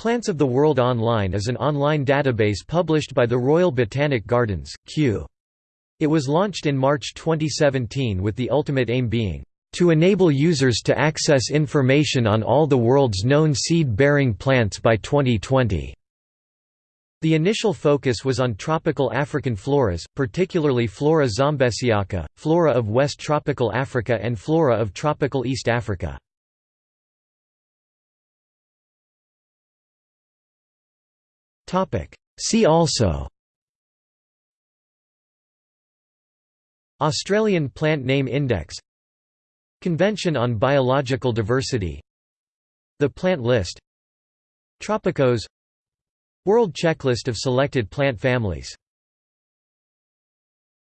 Plants of the World Online is an online database published by the Royal Botanic Gardens, Kew. It was launched in March 2017 with the ultimate aim being, "...to enable users to access information on all the world's known seed-bearing plants by 2020." The initial focus was on tropical African floras, particularly Flora zambesiaca, flora of West Tropical Africa and flora of tropical East Africa. See also. Australian Plant Name Index. Convention on Biological Diversity. The Plant List. Tropicos. World Checklist of selected plant families